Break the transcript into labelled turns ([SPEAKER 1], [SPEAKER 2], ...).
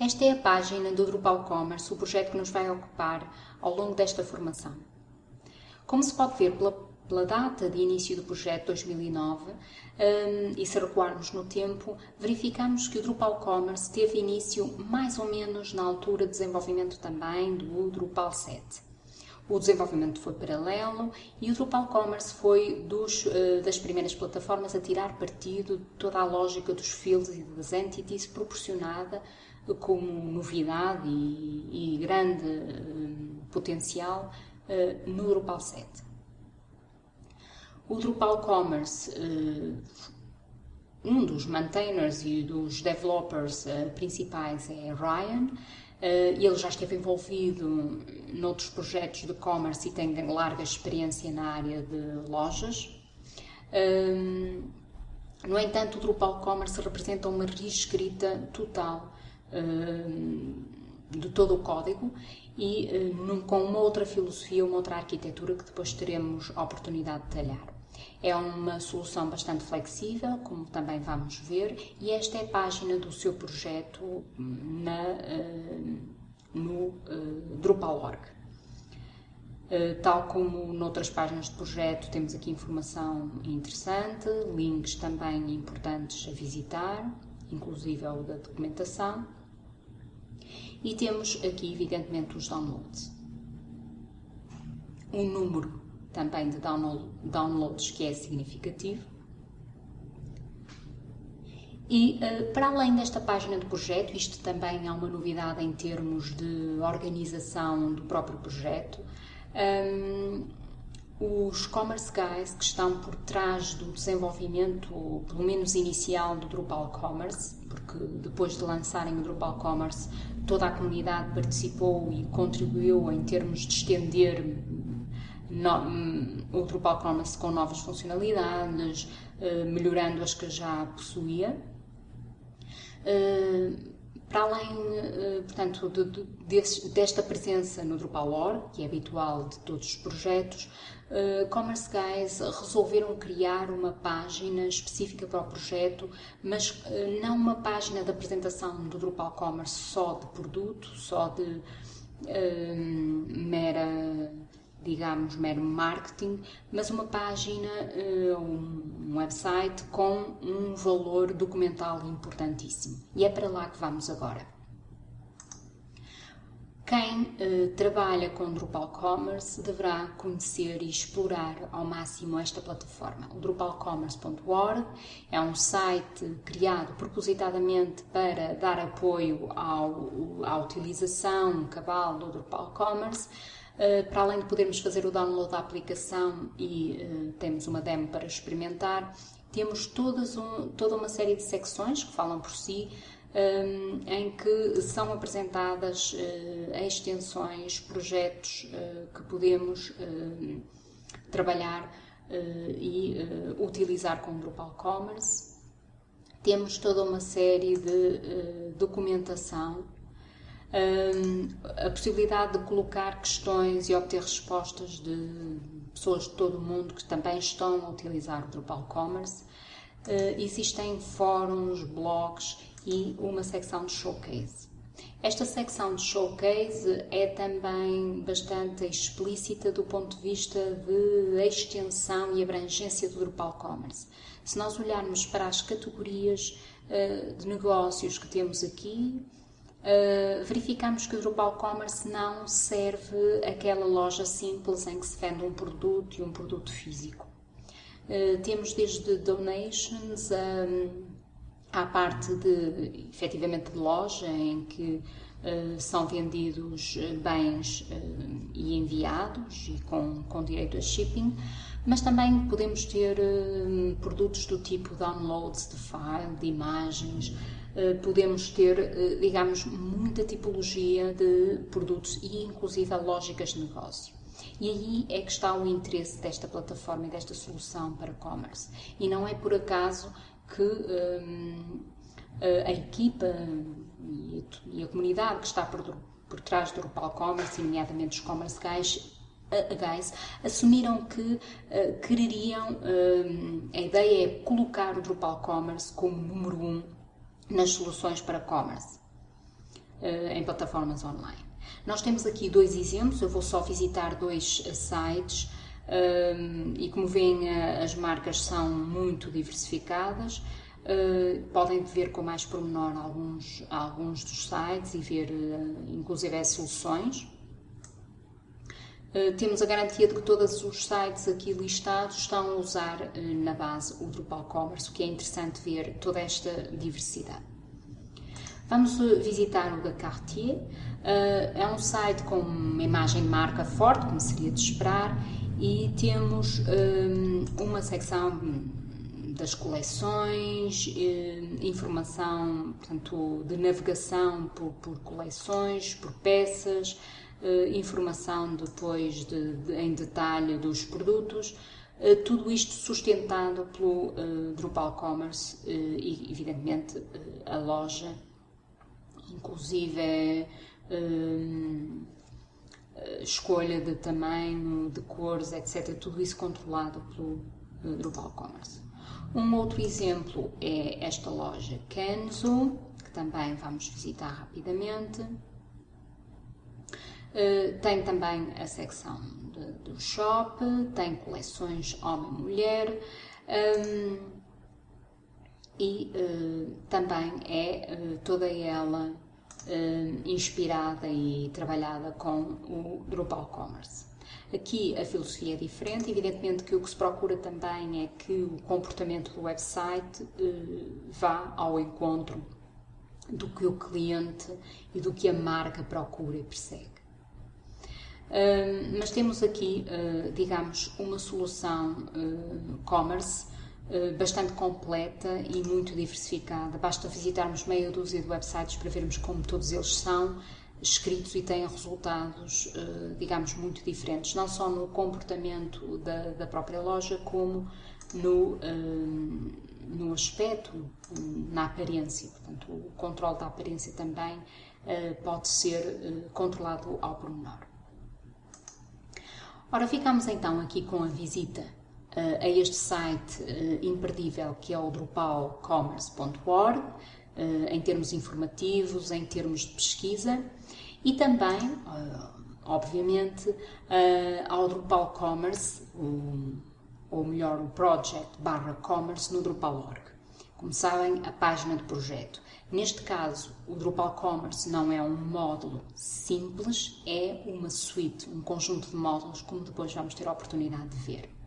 [SPEAKER 1] Esta é a página do Drupal Commerce, o projeto que nos vai ocupar ao longo desta formação. Como se pode ver pela, pela data de início do projeto 2009, um, e se recuarmos no tempo, verificamos que o Drupal Commerce teve início mais ou menos na altura de desenvolvimento também do Drupal 7 o desenvolvimento foi paralelo e o Drupal Commerce foi dos, uh, das primeiras plataformas a tirar partido de toda a lógica dos fields e das entities proporcionada como novidade e, e grande uh, potencial uh, no Drupal 7. O Drupal Commerce, um dos maintainers e dos developers principais é Ryan, Uh, ele já esteve envolvido noutros projetos de e-commerce e tem larga experiência na área de lojas. Uh, no entanto, o Drupal Commerce representa uma reescrita total uh, de todo o código e com uma outra filosofia, uma outra arquitetura que depois teremos a oportunidade de detalhar. É uma solução bastante flexível, como também vamos ver, e esta é a página do seu projeto na, uh, no uh, Drupal.org. Uh, tal como noutras páginas de projeto, temos aqui informação interessante, links também importantes a visitar, inclusive o da documentação. E temos aqui, evidentemente, os downloads. Um número também de downloads que é significativo. E uh, para além desta página do projeto, isto também é uma novidade em termos de organização do próprio projeto, um, os Commerce Guys que estão por trás do desenvolvimento, pelo menos inicial, do Drupal Commerce, porque depois de lançarem o Drupal Commerce, toda a comunidade participou e contribuiu em termos de estender no, hum, o Drupal Commerce com novas funcionalidades, uh, melhorando as que já possuía. Uh, para além, uh, portanto, de, de, desta presença no Drupal.org, que é habitual de todos os projetos, Commerce Guys resolveram criar uma página específica para o projeto, mas não uma página de apresentação do Drupal Commerce só de produto, só de mera digamos, mero marketing, mas uma página, eh, um website com um valor documental importantíssimo. E é para lá que vamos agora. Quem uh, trabalha com Drupal Commerce deverá conhecer e explorar ao máximo esta plataforma. O drupalcommerce.org é um site criado propositadamente para dar apoio ao, à utilização cabal do Drupal Commerce, eh, para além de podermos fazer o download da aplicação e uh, temos uma demo para experimentar, temos todas um, toda uma série de secções que falam por si, um, eh, em que são apresentadas uh, extensões, projetos que podemos trabalhar e utilizar com o Drupal Commerce. Temos toda uma série de documentação a possibilidade de colocar questões e obter respostas de pessoas de todo o mundo que também estão a utilizar o Drupal Commerce. Uh, existem fóruns, blogs e uma secção de showcase. Esta secção de showcase é também bastante explícita do ponto de vista de extensão e abrangência do Drupal Commerce. Se nós olharmos para as categorias uh, de negócios que temos aqui, Uh, verificamos que o Drupal Commerce não serve aquela loja simples em que se vende um produto e um produto físico. Uh, temos desde donations um, à parte de, efetivamente, de loja, em que uh, são vendidos bens e enviados e com, com direito a shipping, mas também podemos ter produtos do tipo downloads de file, de imagens, podemos ter, eh, digamos, muita tipologia de produtos e inclusive lógicas de negócio. E aí é que está o interesse desta plataforma e desta solução para commerce. E não é por acaso que um, a equipa e a comunidade que está por, por trás do Drupal Commerce, nomeadamente os Commerce Guys, Guys assumiram que uh, quereriam, uh, a ideia é colocar o Drupal Commerce como número um nas soluções para commerce. em plataformas online. Nós temos aqui dois exemplos, eu vou só visitar dois sites e como veem as marcas são muito diversificadas. Podem ver com mais pormenor alguns, alguns dos sites e ver inclusive as soluções. Uh, temos a garantia de que todos os sites aqui listados estão a usar na base o Drupal Commerce, o que é interessante ver toda esta diversidade. Vamos visitar o da Cartier. é um site com uma imagem de marca forte, como seria de esperar, e temos uma secção das coleções, eh, informação portanto, de navegação por, por coleções, por peças, eh, informação depois de, de, em detalhe dos produtos, eh, tudo isto sustentado pelo Drupal Commerce e, evidentemente, a loja, inclusive escolha de tamanho, de cores, etc. Tudo isso controlado pelo Drupal Commerce. Um outro exemplo é esta loja Kenzo, que também vamos visitar rapidamente. Uh, tem também a secção de, do shop, tem coleções homem-mulher um, e uh, também é uh, toda ela inspirada e trabalhada com o Drupal Commerce. Aqui a filosofia é diferente, evidentemente que o que se procura também é que o comportamento do website eh, vá ao encontro do que o cliente e do que a marca procura e persegue. Mas temos aqui, uh, digamos, uma solução uh, commerce bastante completa e muito diversificada. Basta visitarmos meia dúzia de websites para vermos como todos eles são escritos e têm resultados, digamos, muito diferentes, não só no comportamento da, da própria loja, como no, no aspecto, na aparência. Portanto, o controle da aparência também pode ser controlado ao pormenor. Ora, ficamos então aqui com a visita a este site imperdível que é o drupalcommerce.org, em termos informativos, em termos de pesquisa e também, obviamente, ao Drupal Commerce, ou melhor, o Project barra Commerce no Drupal.org. Como sabem, a página de projeto. Neste caso, o Drupal Commerce não é um módulo simples, é uma suite, um conjunto de módulos, como depois vamos ter a oportunidade de ver.